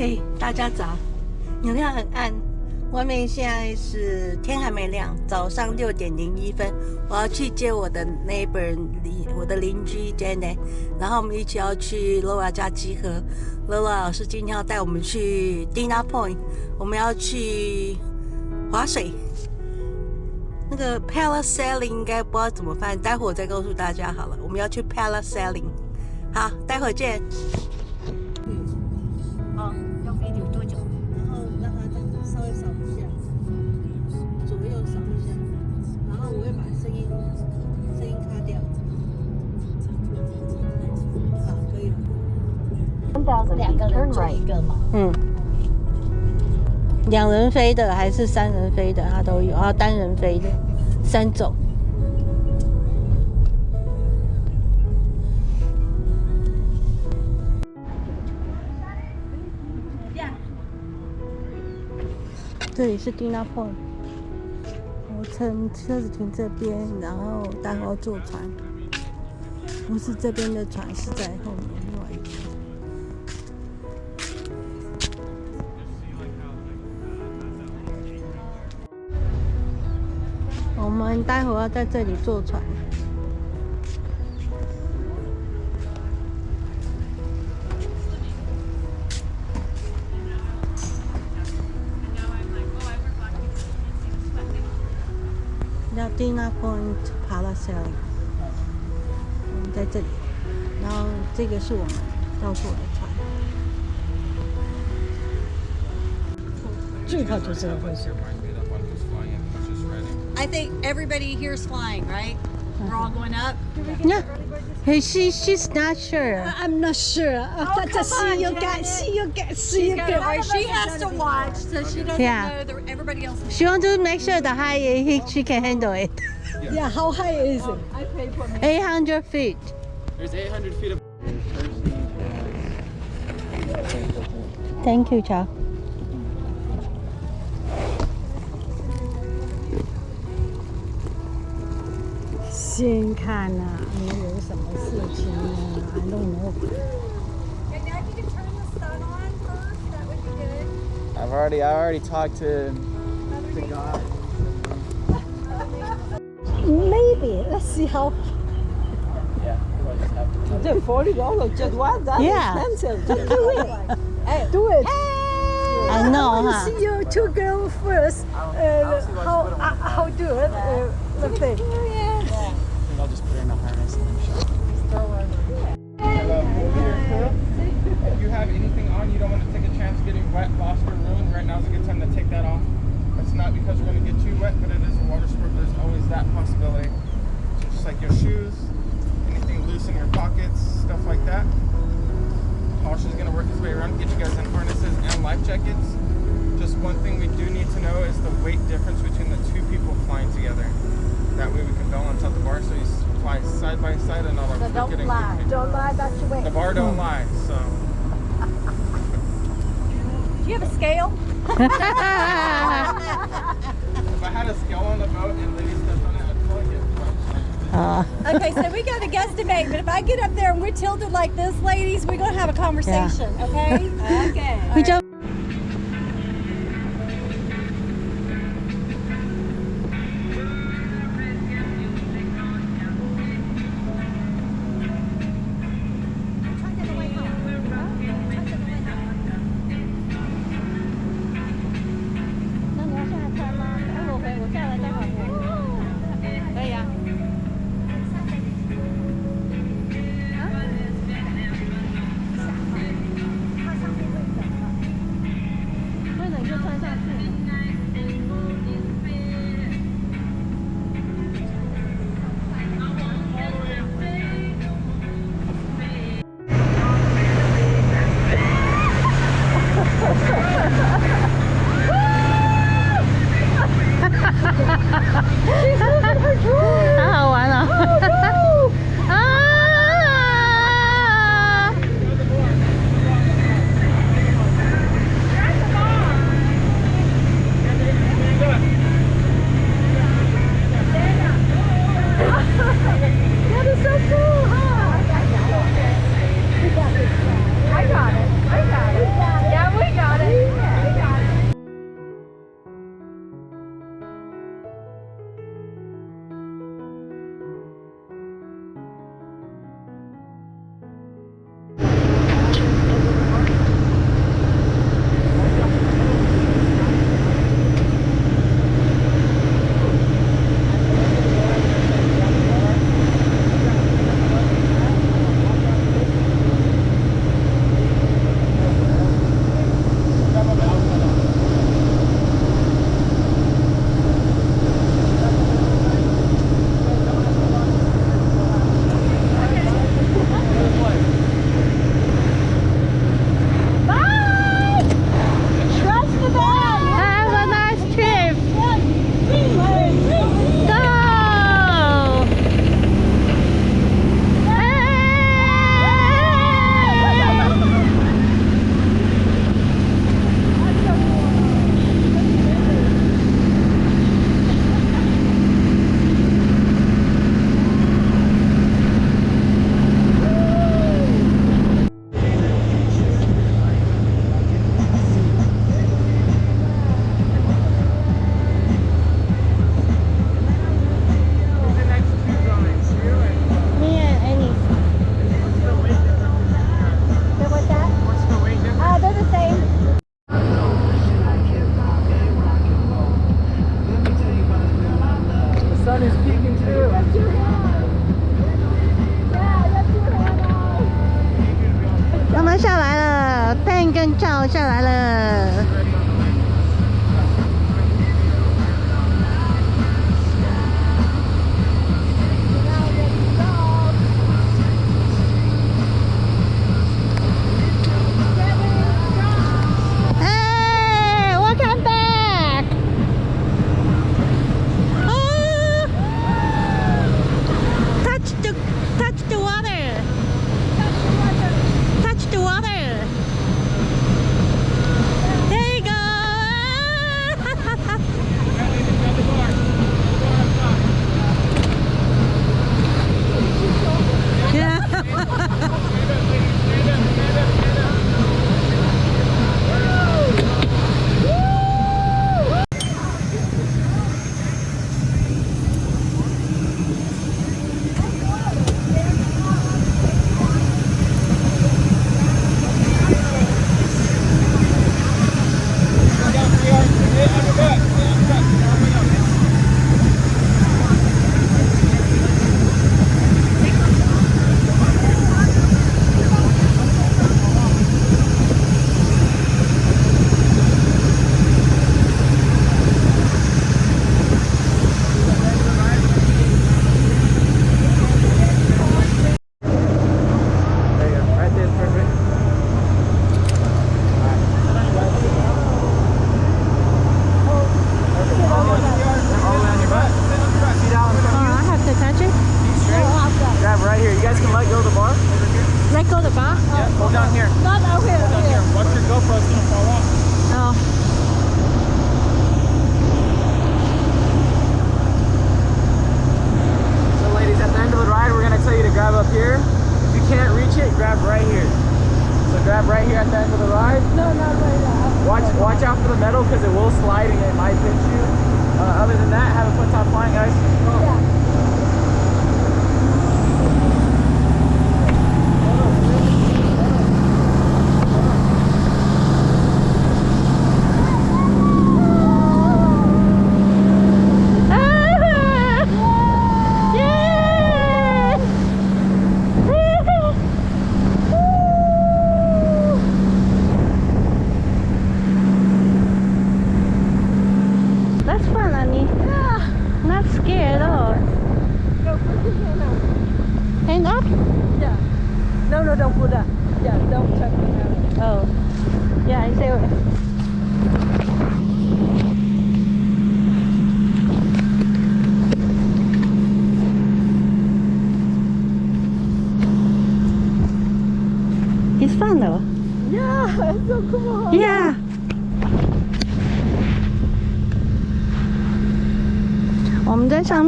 嘿，大家早！能量很暗，外面现在是天还没亮，早上六点零一分。我要去接我的 neighbor 邻我的邻居 Jenny，然后我们一起要去 Lola 家集合。Lola 老师今天要带我们去 Dina Point，我们要去划水。那个 parasailing 应该不知道怎么翻，待会我再告诉大家好了。我们要去 parasailing，好，待会见。两个人坐一个嘛。嗯，两人飞的还是三人飞的，它都有，啊单人飞的三种。这里是 Dina Point，我乘车子停这边，然后待会要坐船，不是这边的船，是在后面我们待会要在这里坐船。叫 Dina Point Parasailing，我们在这里，然后这个是我们要坐的船。最好就是会是。I think everybody here is flying, right? We're all going up. Yeah, hey, she she's not sure. I'm not sure. Uh, to see you guys, see you guys, see She's you gonna, guys. right, she has to watch, so she doesn't Yeah. know that everybody else. She want to make sure the high he, she can handle it. Yeah, how high is it? 800 feet. There's 800 feet of. Thank you, Chow. 先看呐、啊，没有什么事情呢，I don't know。 I've already, I already talked to, to God. Maybe let's see how. Yeah. we'll just have to- The forty dollars just one. That's Yeah. expensive. Just do it. hey, do it. I know, I want huh? to see you two girls first. Uh, how uh, how do it? Uh, let's I'll just put her in a harness and then show If you have anything on, you don't want to take a chance getting wet, lost, or ruined, right now is a good time to take that off. It's not because we're going to get you wet, but it is a water sport. There's always that possibility. So just like your shoes, anything loose in your pockets, stuff like that. Is going to work his way around, get you guys in harnesses and life jackets. Just one thing we do need to know is the weight difference between the two people flying together. That way we can balance out the bar so you fly side by side and not like So don't getting lie. Don't lie. about your weight. The bar don't lie, so. Do you have a scale? If I had a scale on the boat and ladies stepped on it, I'd probably get. Uh, Okay, so we got to guesstimate, but if I get up there and we're tilted like this, ladies, we're gonna have a conversation, okay? okay. we just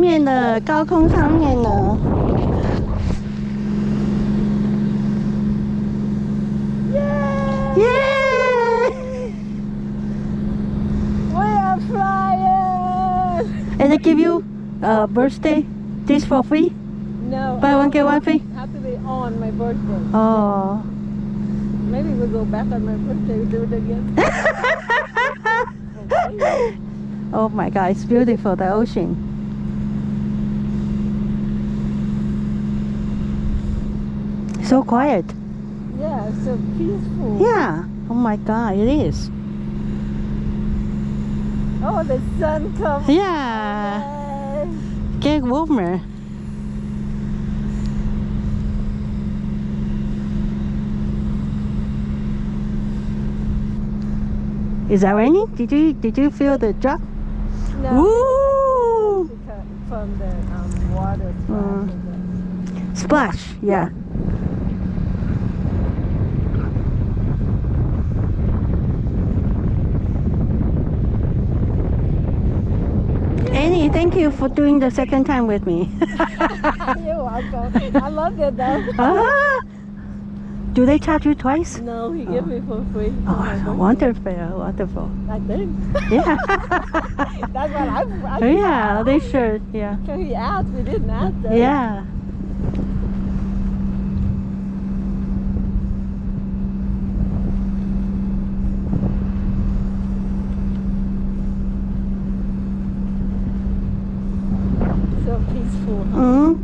面的高空上面呢， 耶！ We are flying. And they give you a birthday this for free? No. Buy one get one free? Have to be on my birthday. Oh. Maybe we'll go back on my birthday. We'll do it again. Oh my god, it's beautiful, the ocean. So quiet. Yeah, it's so peaceful. Yeah. Oh my god, it is. Oh, the sun comes. Yeah. Get warmer. Is that raining? Did you did you feel the drop? No, Woo! from the um, water. Mm. Splash, yeah. Annie, thank you for doing the second time with me. You're welcome. I love it though. ah, do they charge you twice? No, he gave me for free. for my Oh, wonderful, wonderful. I think. Yeah. That's what I. I yeah, they should. Yeah. So he asked. We didn't ask. Though. Yeah. So peaceful. Huh?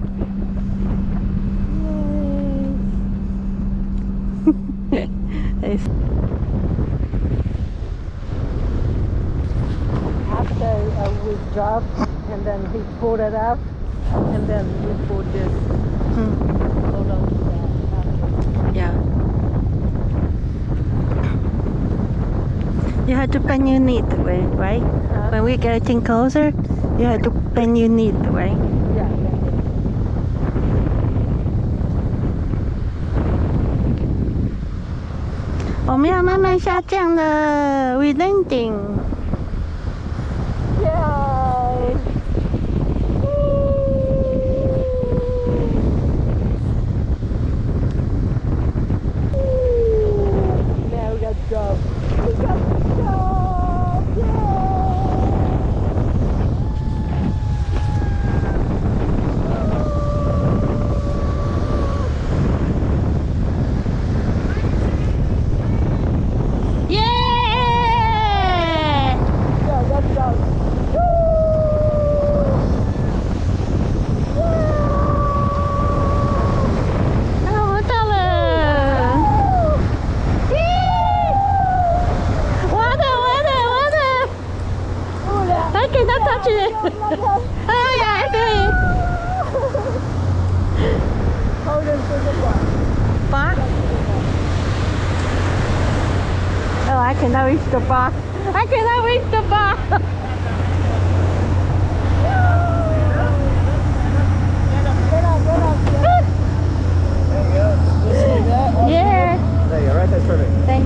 Mm. Yay. It's- drop, and then he pulled it up, and then we put this. Hmm. Hold on to that. Yeah. You have to bend your knee the way, right? When we getting closer, you have to bend your knee the way. Yeah. yeah. 我们要慢慢下降了，we landing。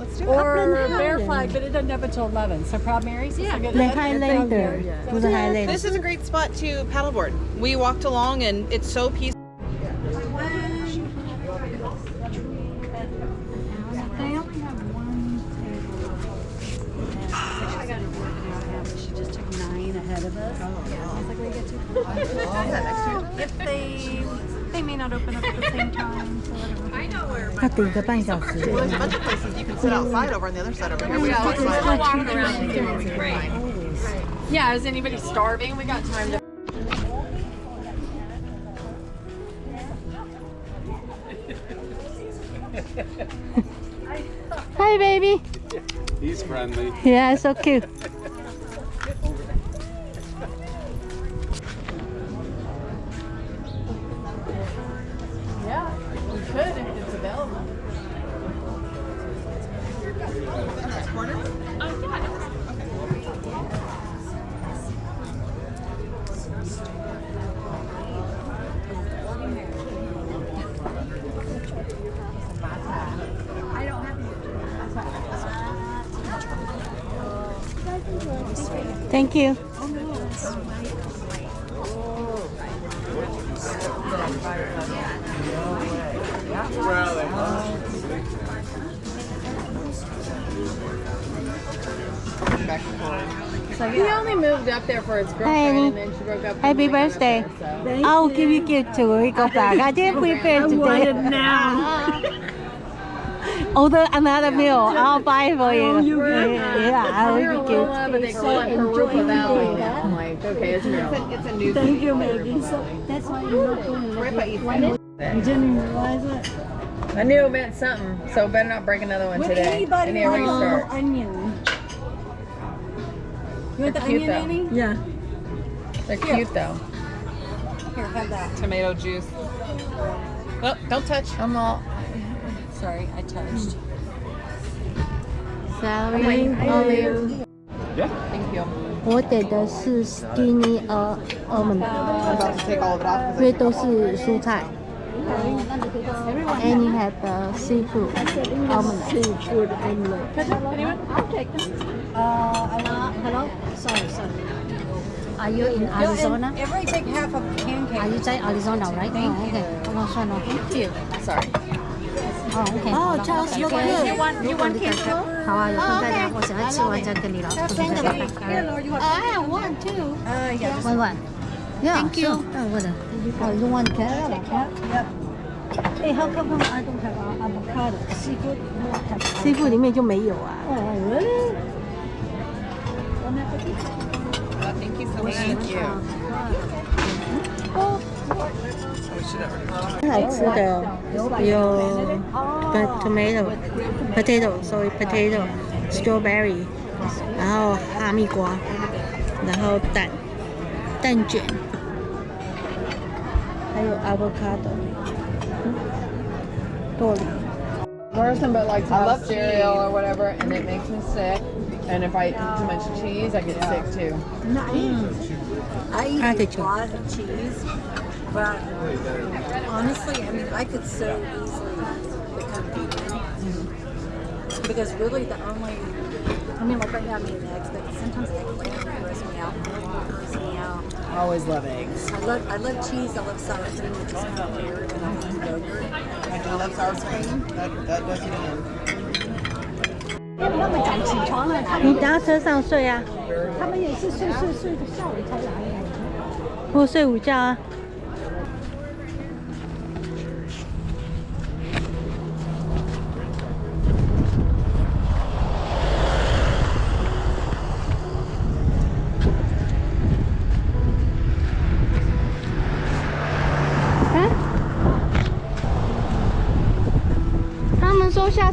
or Upland Bear Highland. Flag, but it doesn't have until 11. So Proud Mary's is a good. The Highlander，不是 Highlander。 This is a great spot to paddleboard. We walked along and it's so peaceful. They only have one I got it working out now, but she just took nine ahead of us. Yeah, I was like, we get to. If they, they may not open up at the same time, so whatever. I know where. 要等一个半小时。 There's a bunch of places sit outside over on the other side over here. We have Yeah, is anybody starving? We got time to. Hi, baby. He's friendly. Yeah, so cute. Thank you. He only moved up there for his girlfriend, and then she broke up. Happy birthday. I'll give you a gift too when we go back. I didn't prepare today. now. Order another meal. I'll buy for you. Yeah, I'll give you gift. but they call it Jurupa Valley now. I'm like, okay, it's real. It's a new Thank you, Maggie. So that's why you're not going to Ripa eats it. You didn't realize it? I knew it meant something, so better not break another one today. I need a onion? You want the onion, though. Yeah. They're cute though. Here, have that. Tomato juice. Oh, don't touch. I'm all. Sorry, I touched. Celery, olive. Yeah. Thank you. 我点的是 skinny 呃 almond， I'm about to take all of it off 因为都是蔬菜。And you have the seafood almond. Seafood omelet. Uh, hello? Sorry, sorry. Are you in Arizona? Everybody take half of the Are pancake. you 在 Arizona, right? Thank oh, okay. 那算了。 Thank you. Sorry. 哦，OK。哦，Charles You want you want pizza? 好啊，有空再聊。我想要吃完再跟你聊。You want? I want to. Uh, yeah. One one. Yeah, Thank you. sure. Oh, what? Oh, you want carrot? Yep. Hey, how come I don't have uh, avocado? Seafood? No, have. seafood 里面就没有啊。Oh, really? Uh, thank you so much. Thank you. 来吃的有 tomato potato sorry potato strawberry，然后哈密瓜，然后蛋蛋卷，还有 avocado 豆梨。 Person, but like I love cereal or whatever, and it makes me sick. And if I eat too much cheese, I get sick too. I eat Artichoke. a lot of cheese, but honestly, I mean, I could so easily become vegan. Because really, the only, I mean, like right now I'm eating eggs, but sometimes eggplant gross me out, gross me out. I always love eggs. I love, I love cheese. I love sour cream, which is kind of weird, and I love yogurt. I do love sour cream. That, that does me in. 他们讲起床了，他你搭车上睡啊，他们也是睡睡睡到下午才来。或睡午觉啊。啊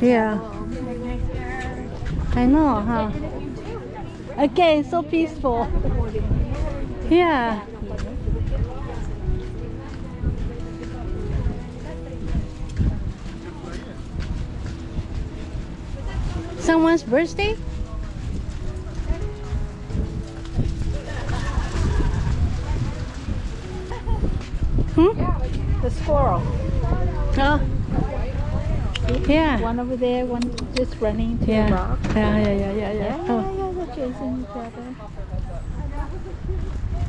Yeah. I know, huh? Okay, so peaceful. Yeah. Someone's birthday? Hmm? The squirrel. Oh see? Yeah. One over there, one just running to yeah. a rock. Yeah, yeah, yeah, yeah, yeah. Yeah, oh. yeah, they're chasing each other.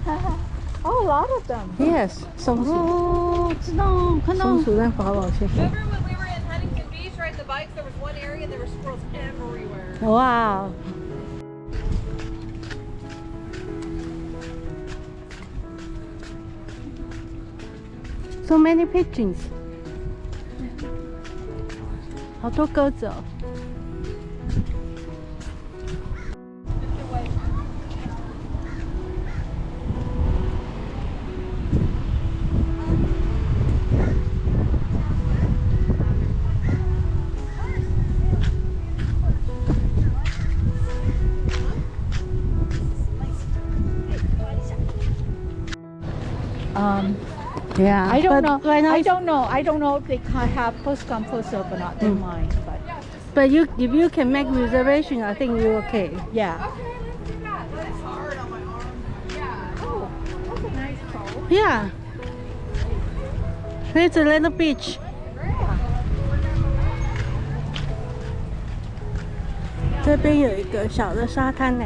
oh, a lot of them. Yes. Some oh, no, come on. Remember when we were in Huntington Beach riding the bikes, there was one area and there were squirrels everywhere. Wow. So many pigeons. 好多鸽子哦。Yeah. I don't but know. Right now, I it's- don't know. I don't know if they can have first come first serve or not. They Mm. might, but But you, if you can make reservation, I think you're okay. yeah. Yeah. It's a little beach. Yeah. 这边有一个小的沙滩呢。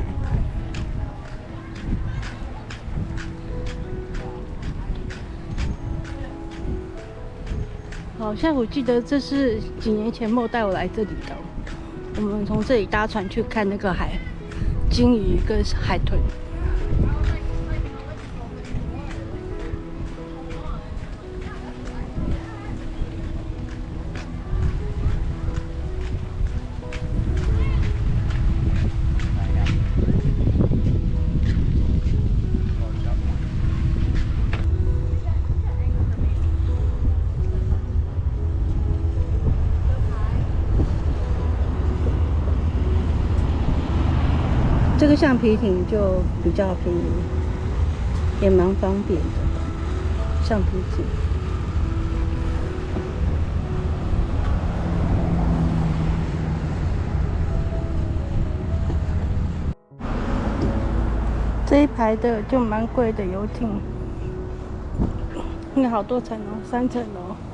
好像我记得这是几年前莫带我来这里的，我们从这里搭船去看那个海鲸鱼跟海豚。个橡皮艇就比较便宜，也蛮方便的。橡皮艇。这一排的就蛮贵的游艇，那好多层哦，三层楼。